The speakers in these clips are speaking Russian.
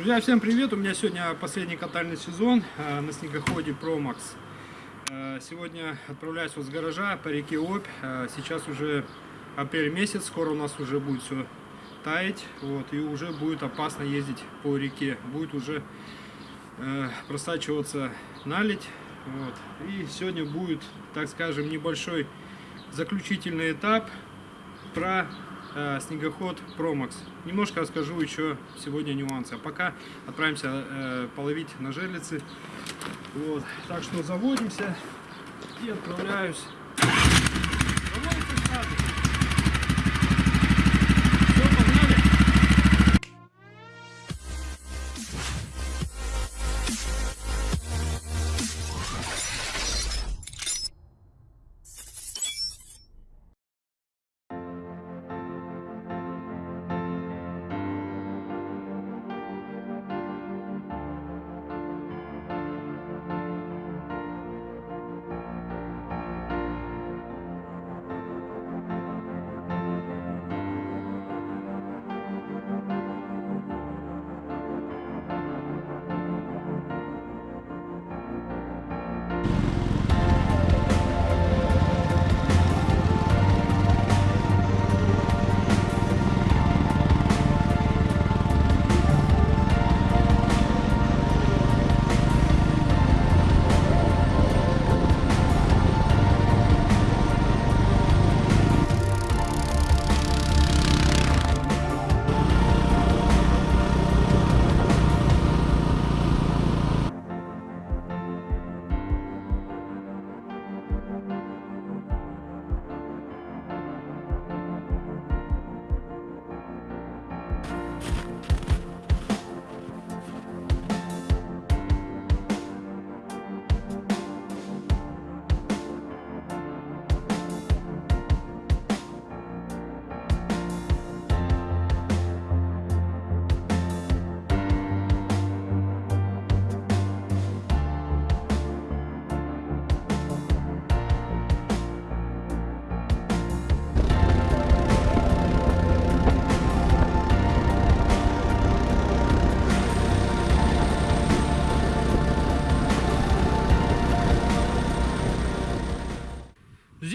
Друзья, всем привет! У меня сегодня последний катальный сезон э, на снегоходе ProMax. Э, сегодня отправляюсь вот с гаража по реке Обь. Э, сейчас уже апрель месяц, скоро у нас уже будет все таять. Вот, и уже будет опасно ездить по реке. Будет уже просачиваться наледь. Вот. И сегодня будет, так скажем, небольшой заключительный этап про снегоход Promax. Немножко расскажу еще сегодня нюансы. А пока отправимся э, половить на жерлицы. Вот. Так что заводимся и отправляюсь.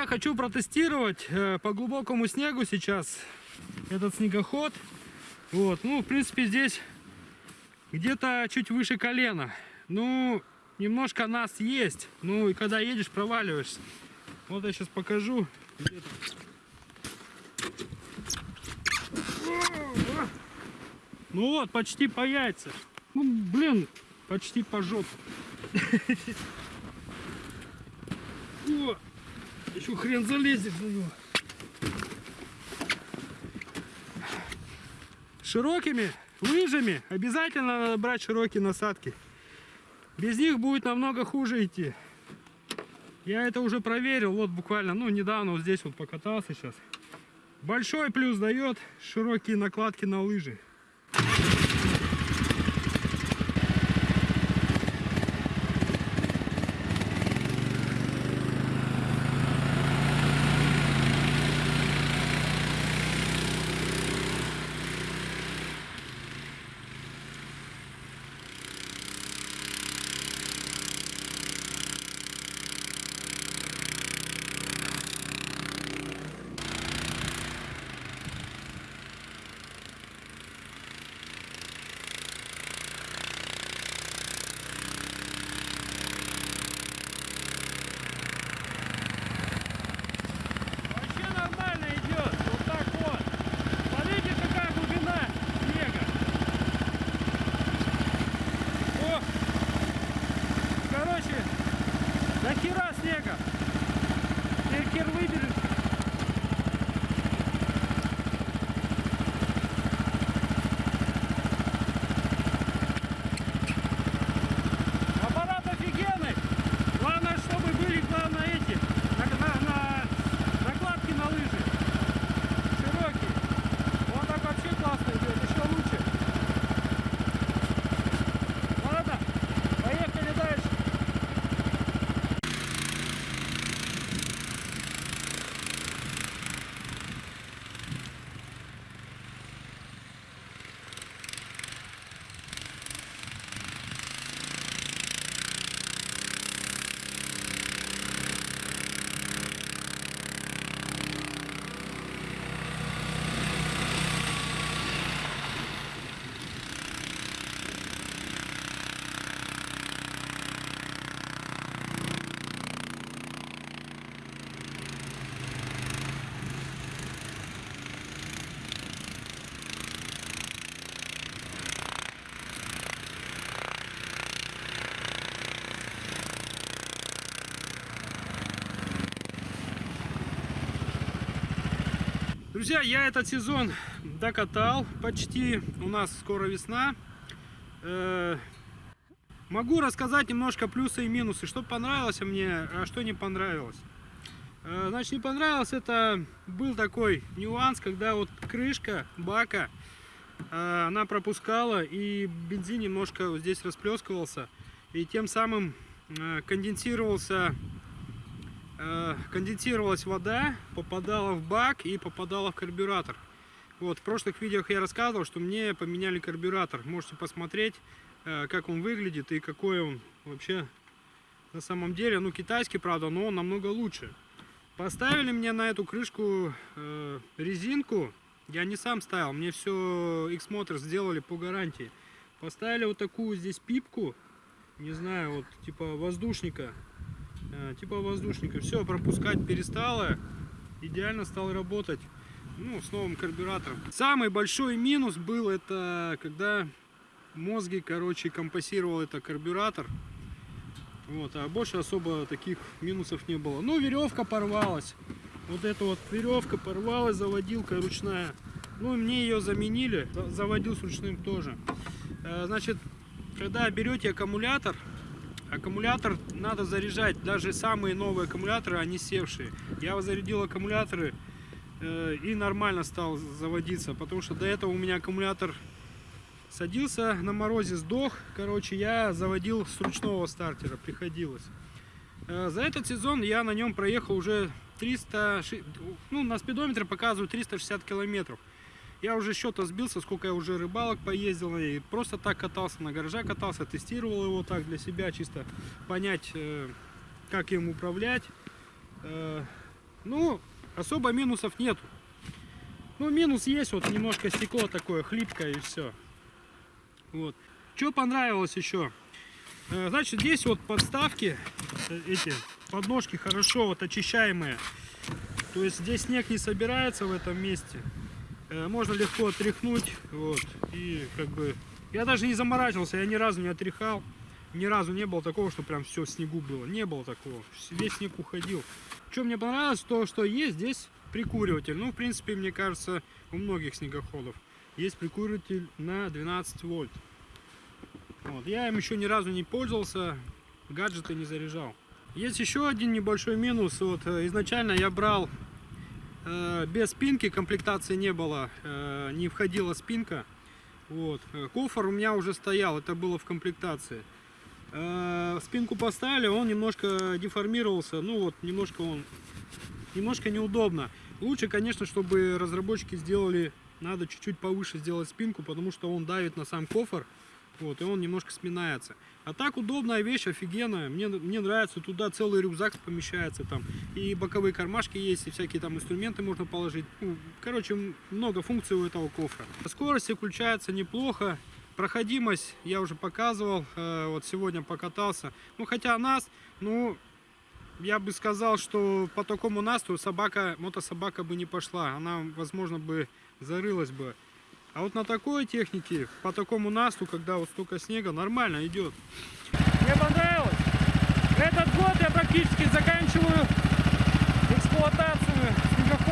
Друзья, хочу протестировать э, по глубокому снегу сейчас этот снегоход. Вот, ну, в принципе, здесь где-то чуть выше колена. Ну, немножко нас есть. Ну, и когда едешь, проваливаешься. Вот я сейчас покажу. Ну вот, почти по яйца. Ну, блин, почти по жопу. Еще хрен залезет на него. Широкими лыжами обязательно надо брать широкие насадки. Без них будет намного хуже идти. Я это уже проверил, вот буквально, ну недавно вот здесь вот покатался сейчас. Большой плюс дает широкие накладки на лыжи. Друзья, я этот сезон докатал почти. У нас скоро весна. Э, Могу рассказать немножко плюсы и минусы, что понравилось мне, а что не понравилось. Э, Значит, не понравилось это был такой нюанс, когда вот крышка бака, э, она пропускала и бензин немножко здесь расплескивался и тем самым конденсировался конденсировалась вода, попадала в бак и попадала в карбюратор. Вот, в прошлых видео я рассказывал, что мне поменяли карбюратор. Можете посмотреть, э, как он выглядит и какой он вообще на самом деле. Ну, китайский, правда, но он намного лучше. Поставили мне на эту крышку э, резинку. Я не сам ставил, мне все X-Motors сделали по гарантии. Поставили вот такую здесь пипку, не знаю, вот типа воздушника. Э, типа воздушника. Все, пропускать перестало. Идеально стал работать. Ну, с новым карбюратором. Самый большой минус был это, когда мозги, короче, компасировал это карбюратор. Вот, а больше особо таких минусов не было. Ну, веревка порвалась. Вот эта вот веревка порвалась, заводилка ручная. Ну, мне ее заменили, за- заводил с ручным тоже. Э, Значит, когда берете аккумулятор, аккумулятор надо заряжать. Даже самые новые аккумуляторы, они севшие. Я зарядил аккумуляторы э, и нормально стал заводиться, потому что до этого у меня аккумулятор садился на морозе, сдох. Короче, я заводил с ручного стартера, приходилось. Э, За этот сезон я на нем проехал уже 300, ши- ну на спидометре показываю 360 километров. Я уже счета сбился, сколько я уже рыбалок поездил и просто так катался, на гаража катался, тестировал его так для себя, чисто понять, э, как им управлять. Э, Ну, особо минусов нету. Ну, минус есть, вот немножко стекло такое хлипкое и все. Вот. Что понравилось еще? Э, Значит, здесь вот подставки, эти подножки хорошо вот очищаемые. То есть здесь снег не собирается в этом месте. Э, Можно легко отряхнуть. Вот. И как бы... Я даже не заморачивался, я ни разу не отряхал. Ни разу не было такого, что прям все в снегу было. Не было такого. Весь снег уходил. Что мне понравилось, то что есть здесь прикуриватель. Ну, в принципе, мне кажется, у многих снегоходов есть прикуриватель на 12 вольт. Вот. Я им еще ни разу не пользовался, гаджеты не заряжал. Есть еще один небольшой минус. Вот э, изначально я брал без спинки, комплектации не было, э, не входила спинка. Вот. Э, Кофр у меня уже стоял, это было в комплектации. Э, Спинку поставили, он немножко деформировался, ну вот немножко он, немножко неудобно. Лучше, конечно, чтобы разработчики сделали, надо чуть-чуть повыше сделать спинку, потому что он давит на сам кофр, вот, и он немножко сминается. А так удобная вещь, офигенная. Мне, мне нравится, туда целый рюкзак помещается там. И боковые кармашки есть, и всякие там инструменты можно положить. Ну, короче, много функций у этого кофра. Скорость включается неплохо. Проходимость я уже показывал, э, вот сегодня покатался. Ну, хотя нас, ну, я бы сказал, что по такому насту собака, мотособака бы не пошла. Она, возможно, бы зарылась бы. А вот на такой технике, по такому насту, когда вот столько снега, нормально идет. Мне понравилось. Этот год я практически заканчиваю эксплуатацию снегохода